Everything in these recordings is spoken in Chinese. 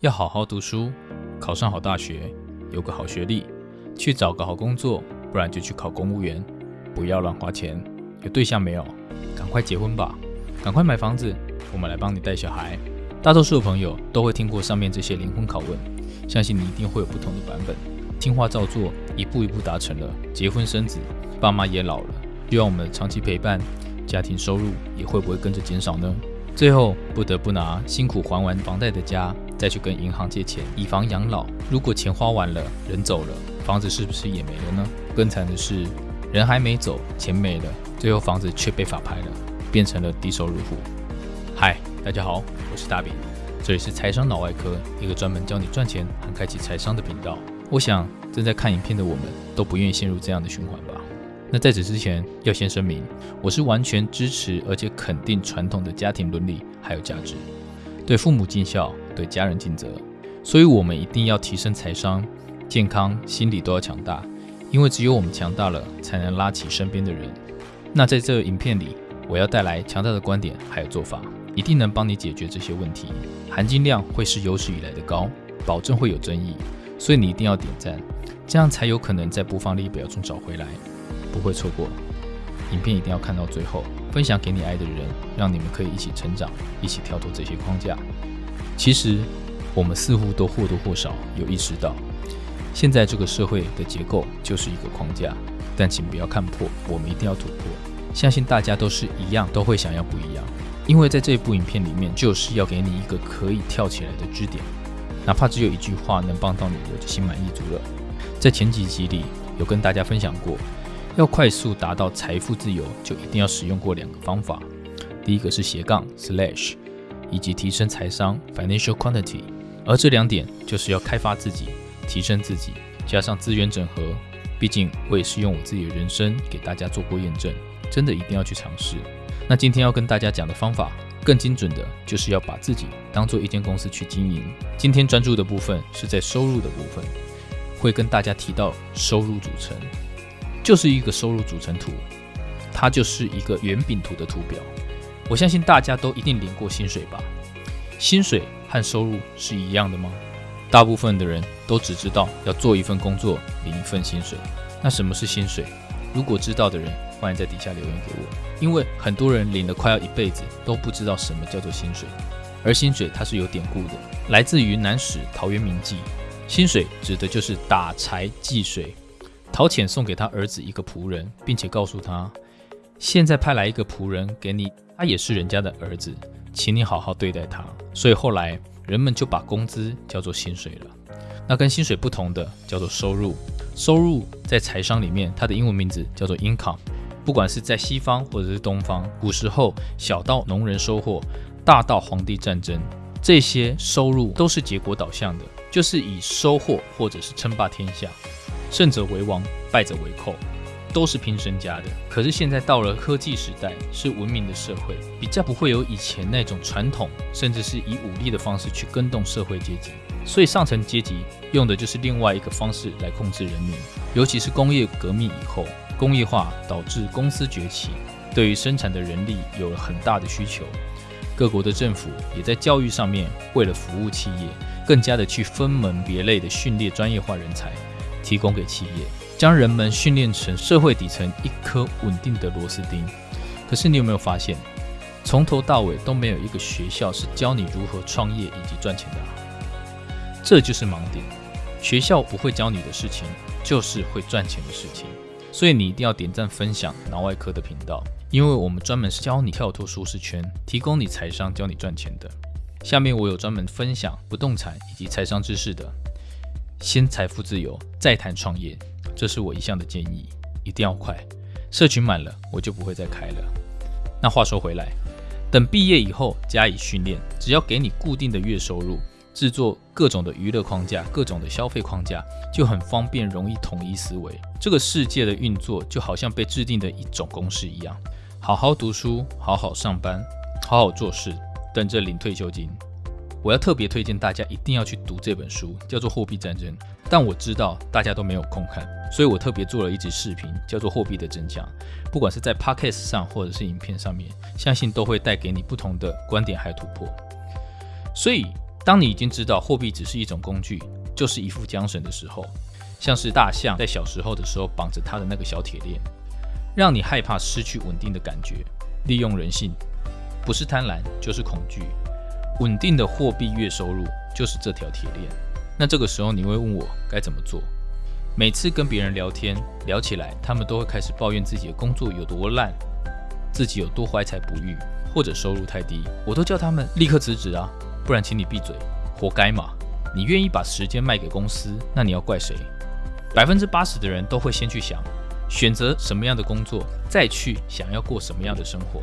要好好读书，考上好大学，有个好学历，去找个好工作，不然就去考公务员。不要乱花钱。有对象没有？赶快结婚吧！赶快买房子，我们来帮你带小孩。大多数的朋友都会听过上面这些灵魂拷问，相信你一定会有不同的版本。听话照做，一步一步达成了，结婚生子，爸妈也老了，需要我们长期陪伴，家庭收入也会不会跟着减少呢？最后不得不拿辛苦还完房贷的家，再去跟银行借钱，以房养老。如果钱花完了，人走了，房子是不是也没了呢？更惨的是，人还没走，钱没了，最后房子却被法拍了，变成了低收入户。嗨，大家好，我是大饼，这里是财商脑外科，一个专门教你赚钱和开启财商的频道。我想正在看影片的我们都不愿意陷入这样的循环吧。那在此之前，要先声明，我是完全支持而且肯定传统的家庭伦理还有价值，对父母尽孝，对家人尽责。所以，我们一定要提升财商、健康、心理都要强大，因为只有我们强大了，才能拉起身边的人。那在这影片里，我要带来强大的观点还有做法，一定能帮你解决这些问题，含金量会是有史以来的高，保证会有争议，所以你一定要点赞，这样才有可能在播放列表中找回来。不会错过，影片一定要看到最后，分享给你爱的人，让你们可以一起成长，一起跳脱这些框架。其实，我们似乎都或多或少有意识到，现在这个社会的结构就是一个框架。但请不要看破，我们一定要突破。相信大家都是一样，都会想要不一样。因为在这一部影片里面，就是要给你一个可以跳起来的支点，哪怕只有一句话能帮到你，我就心满意足了。在前几集里有跟大家分享过。要快速达到财富自由，就一定要使用过两个方法。第一个是斜杠 slash，以及提升财商 financial quantity。而这两点就是要开发自己，提升自己，加上资源整合。毕竟我也是用我自己的人生给大家做过验证，真的一定要去尝试。那今天要跟大家讲的方法，更精准的就是要把自己当做一间公司去经营。今天专注的部分是在收入的部分，会跟大家提到收入组成。就是一个收入组成图，它就是一个圆饼图的图表。我相信大家都一定领过薪水吧？薪水和收入是一样的吗？大部分的人都只知道要做一份工作领一份薪水。那什么是薪水？如果知道的人，欢迎在底下留言给我。因为很多人领了快要一辈子都不知道什么叫做薪水。而薪水它是有典故的，来自于南史陶渊明记。薪水指的就是打柴计水。陶潜送给他儿子一个仆人，并且告诉他：“现在派来一个仆人给你，他也是人家的儿子，请你好好对待他。”所以后来人们就把工资叫做薪水了。那跟薪水不同的叫做收入。收入在财商里面，它的英文名字叫做 income。不管是在西方或者是东方，古时候小到农人收获，大到皇帝战争，这些收入都是结果导向的，就是以收获或者是称霸天下。胜者为王，败者为寇，都是拼身家的。可是现在到了科技时代，是文明的社会，比较不会有以前那种传统，甚至是以武力的方式去跟动社会阶级。所以上层阶级用的就是另外一个方式来控制人民。尤其是工业革命以后，工业化导致公司崛起，对于生产的人力有了很大的需求。各国的政府也在教育上面，为了服务企业，更加的去分门别类的训练专业化人才。提供给企业，将人们训练成社会底层一颗稳定的螺丝钉。可是你有没有发现，从头到尾都没有一个学校是教你如何创业以及赚钱的啊？这就是盲点。学校不会教你的事情，就是会赚钱的事情。所以你一定要点赞分享脑外科的频道，因为我们专门是教你跳脱舒适圈，提供你财商，教你赚钱的。下面我有专门分享不动产以及财商知识的。先财富自由，再谈创业，这是我一向的建议，一定要快。社群满了，我就不会再开了。那话说回来，等毕业以后加以训练，只要给你固定的月收入，制作各种的娱乐框架、各种的消费框架，就很方便，容易统一思维。这个世界的运作就好像被制定的一种公式一样，好好读书，好好上班，好好做事，等着领退休金。我要特别推荐大家一定要去读这本书，叫做《货币战争》。但我知道大家都没有空看，所以我特别做了一支视频，叫做《货币的真相》。不管是在 Podcast 上或者是影片上面，相信都会带给你不同的观点还有突破。所以当你已经知道货币只是一种工具，就是一副缰绳的时候，像是大象在小时候的时候绑着它的那个小铁链，让你害怕失去稳定的感觉，利用人性，不是贪婪就是恐惧。稳定的货币月收入就是这条铁链。那这个时候你会问我该怎么做？每次跟别人聊天聊起来，他们都会开始抱怨自己的工作有多烂，自己有多怀才不遇，或者收入太低。我都叫他们立刻辞职啊，不然请你闭嘴，活该嘛！你愿意把时间卖给公司，那你要怪谁？百分之八十的人都会先去想选择什么样的工作，再去想要过什么样的生活，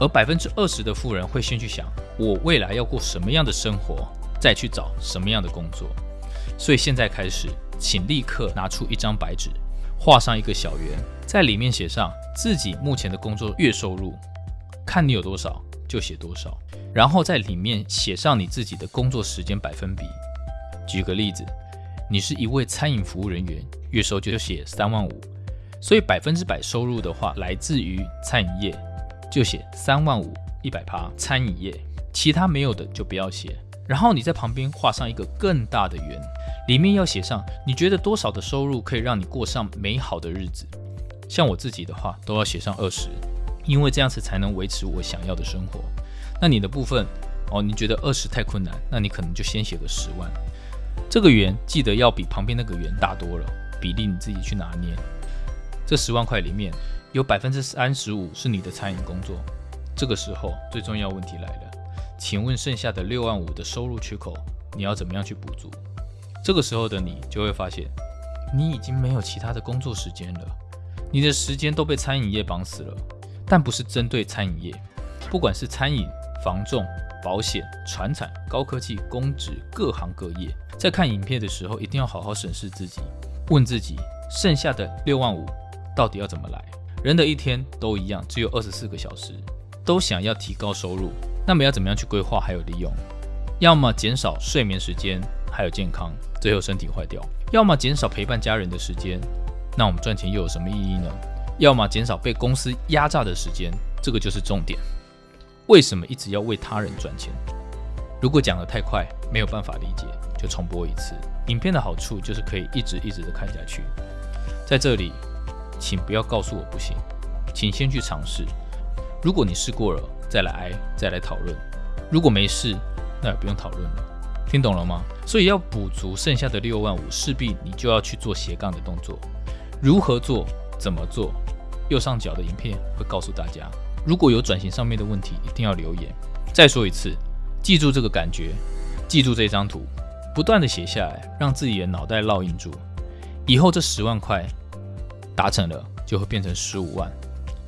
而百分之二十的富人会先去想我未来要过什么样的生活。再去找什么样的工作，所以现在开始，请立刻拿出一张白纸，画上一个小圆，在里面写上自己目前的工作月收入，看你有多少就写多少，然后在里面写上你自己的工作时间百分比。举个例子，你是一位餐饮服务人员，月收就写三万五，所以百分之百收入的话来自于餐饮业，就写三万五一百趴餐饮业，其他没有的就不要写。然后你在旁边画上一个更大的圆，里面要写上你觉得多少的收入可以让你过上美好的日子。像我自己的话，都要写上二十，因为这样子才能维持我想要的生活。那你的部分哦，你觉得二十太困难，那你可能就先写个十万。这个圆记得要比旁边那个圆大多了，比例你自己去拿捏。这十万块里面有百分之三十五是你的餐饮工作，这个时候最重要问题来了。请问剩下的六万五的收入缺口，你要怎么样去补足？这个时候的你就会发现，你已经没有其他的工作时间了，你的时间都被餐饮业绑死了。但不是针对餐饮业，不管是餐饮、房仲、保险、船产、高科技、公职，各行各业，在看影片的时候，一定要好好审视自己，问自己，剩下的六万五到底要怎么来？人的一天都一样，只有二十四个小时，都想要提高收入。那么要怎么样去规划还有利用？要么减少睡眠时间，还有健康，最后身体坏掉；要么减少陪伴家人的时间，那我们赚钱又有什么意义呢？要么减少被公司压榨的时间，这个就是重点。为什么一直要为他人赚钱？如果讲得太快，没有办法理解，就重播一次。影片的好处就是可以一直一直的看下去。在这里，请不要告诉我不行，请先去尝试。如果你试过了，再来挨，再来讨论。如果没事，那也不用讨论了。听懂了吗？所以要补足剩下的六万五，势必你就要去做斜杠的动作。如何做？怎么做？右上角的影片会告诉大家。如果有转型上面的问题，一定要留言。再说一次，记住这个感觉，记住这张图，不断的写下来，让自己的脑袋烙印住。以后这十万块达成了，就会变成十五万、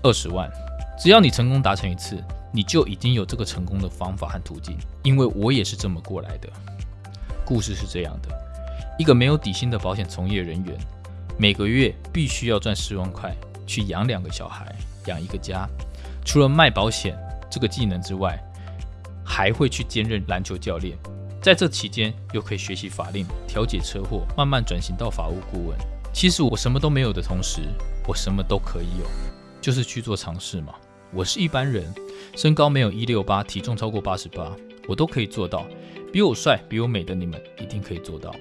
二十万。只要你成功达成一次。你就已经有这个成功的方法和途径，因为我也是这么过来的。故事是这样的：一个没有底薪的保险从业人员，每个月必须要赚十万块去养两个小孩，养一个家。除了卖保险这个技能之外，还会去兼任篮球教练。在这期间，又可以学习法令、调解车祸，慢慢转型到法务顾问。其实我什么都没有的同时，我什么都可以有，就是去做尝试嘛。我是一般人。身高没有一六八，体重超过八十八，我都可以做到。比我帅、比我美的你们一定可以做到。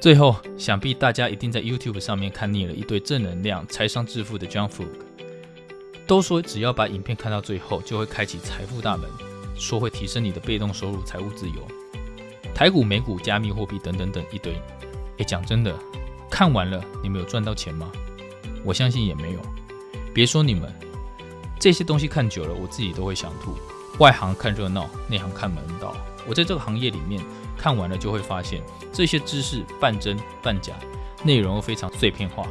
最后，想必大家一定在 YouTube 上面看腻了一堆正能量、财商致富的 John f u g 都说只要把影片看到最后，就会开启财富大门，说会提升你的被动收入、财务自由。台股、美股、加密货币等等等一堆。诶，讲真的，看完了你们有赚到钱吗？我相信也没有。别说你们。这些东西看久了，我自己都会想吐。外行看热闹，内行看门道。我在这个行业里面看完了，就会发现这些知识半真半假，内容又非常碎片化，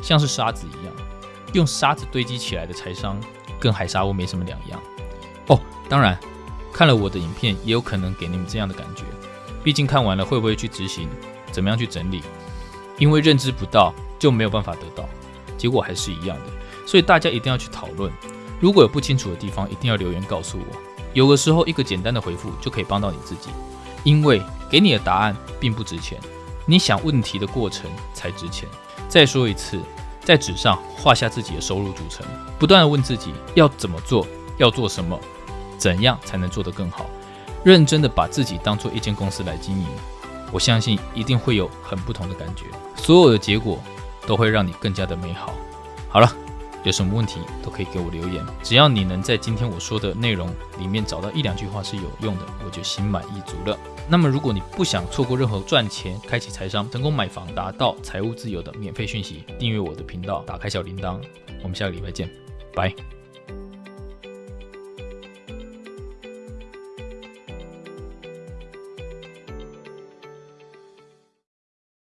像是沙子一样，用沙子堆积起来的财商，跟海沙屋没什么两样。哦，当然，看了我的影片，也有可能给你们这样的感觉。毕竟看完了，会不会去执行？怎么样去整理？因为认知不到，就没有办法得到，结果还是一样的。所以大家一定要去讨论。如果有不清楚的地方，一定要留言告诉我。有的时候，一个简单的回复就可以帮到你自己，因为给你的答案并不值钱，你想问题的过程才值钱。再说一次，在纸上画下自己的收入组成，不断的问自己要怎么做，要做什么，怎样才能做得更好。认真的把自己当做一间公司来经营，我相信一定会有很不同的感觉，所有的结果都会让你更加的美好。好了。有什么问题都可以给我留言，只要你能在今天我说的内容里面找到一两句话是有用的，我就心满意足了。那么，如果你不想错过任何赚钱、开启财商、成功买房、达到财务自由的免费讯息，订阅我的频道，打开小铃铛。我们下个礼拜见，拜。